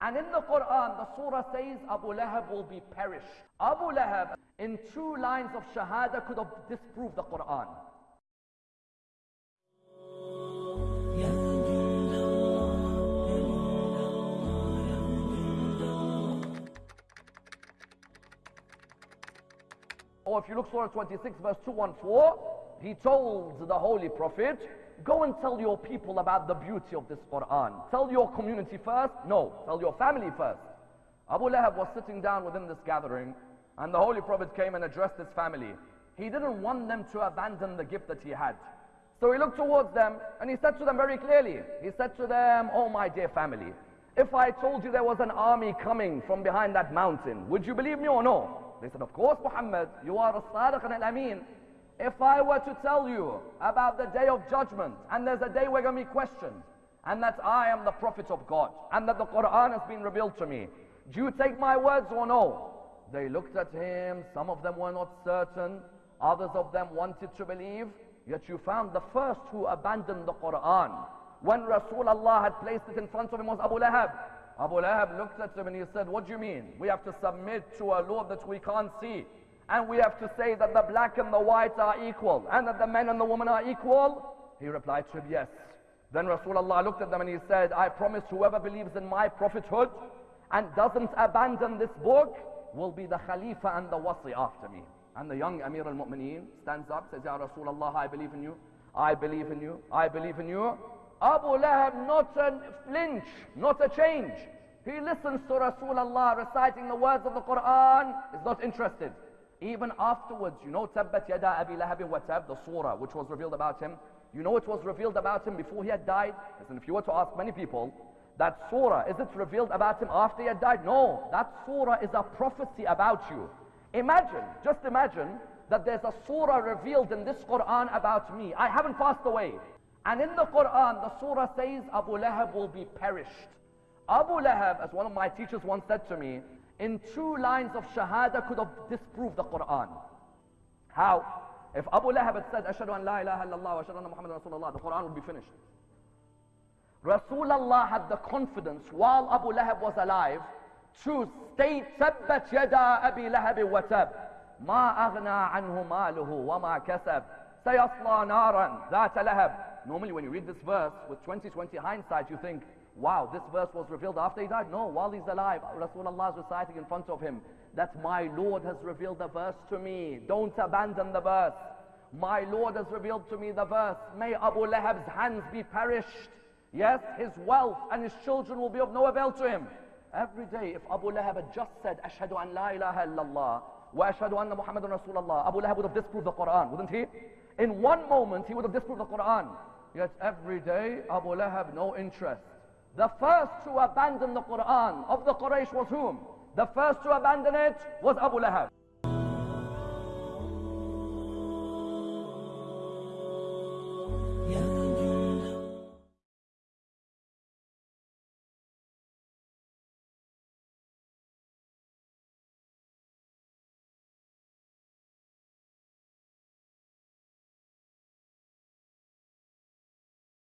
And in the Quran, the surah says Abu Lahab will be perished. Abu Lahab, in two lines of Shahada, could have disproved the Quran. Or if you look Surah 26 verse 214, he told the Holy Prophet, go and tell your people about the beauty of this Quran. Tell your community first? No, tell your family first. Abu Lahab was sitting down within this gathering and the Holy Prophet came and addressed his family. He didn't want them to abandon the gift that he had. So he looked towards them and he said to them very clearly, he said to them, oh my dear family, if I told you there was an army coming from behind that mountain, would you believe me or no? They said, of course, Muhammad, you are a sadiq and al-amin. If I were to tell you about the day of judgment, and there's a day we're going to be questioned, and that I am the prophet of God, and that the Quran has been revealed to me, do you take my words or no? They looked at him, some of them were not certain, others of them wanted to believe, yet you found the first who abandoned the Quran. When Rasulullah had placed it in front of him was Abu Lahab. Abu Lahab looked at him and he said, what do you mean? We have to submit to a Lord that we can't see. And we have to say that the black and the white are equal. And that the men and the women are equal. He replied to him, yes. Then Rasulullah looked at them and he said, I promise whoever believes in my prophethood and doesn't abandon this book will be the Khalifa and the Wasi after me. And the young Amir al-Mu'mineen stands up, says, Ya Rasulullah, I believe in you. I believe in you. I believe in you. Abu Lahab, not a flinch, not a change. He listens to Rasulullah reciting the words of the Quran, is not interested. Even afterwards, you know, Tabbat Yada Abi Lahab wa Tab, the surah which was revealed about him. You know it was revealed about him before he had died? Listen, if you were to ask many people, that surah, is it revealed about him after he had died? No, that surah is a prophecy about you. Imagine, just imagine that there's a surah revealed in this Quran about me. I haven't passed away. And in the Quran, the surah says Abu Lahab will be perished. Abu Lahab, as one of my teachers once said to me, in two lines of Shahada could have disproved the Quran. How? If Abu Lahab had said, Ashadu an la ilaha illallah wa ashadu anna Muhammad Rasulullah, the Quran would be finished. Rasulullah had the confidence while Abu Lahab was alive to state, Tabbat yada Abi Lahab wa tab. ما أغنى عنه ماله وما كسب سيصلى نارا ذات لهب Normally when you read this verse with 2020 hindsight you think wow, this verse was revealed after he died? No, while he's alive, Rasulullah is reciting in front of him that my Lord has revealed the verse to me. Don't abandon the verse. My Lord has revealed to me the verse, may Abu Lahab's hands be perished. Yes, his wealth and his children will be of no avail to him. Every day, if Abu Lahab had just said, Ashhadu an la ilaha illallah, wa ashhadu anna Muhammadan Rasulullah, Abu Lahab would have disproved the Quran, wouldn't he? In one moment, he would have disproved the Quran. Yet every day, Abu Lahab, no interest. The first to abandon the Quran of the Quraysh was whom? The first to abandon it was Abu Lahab.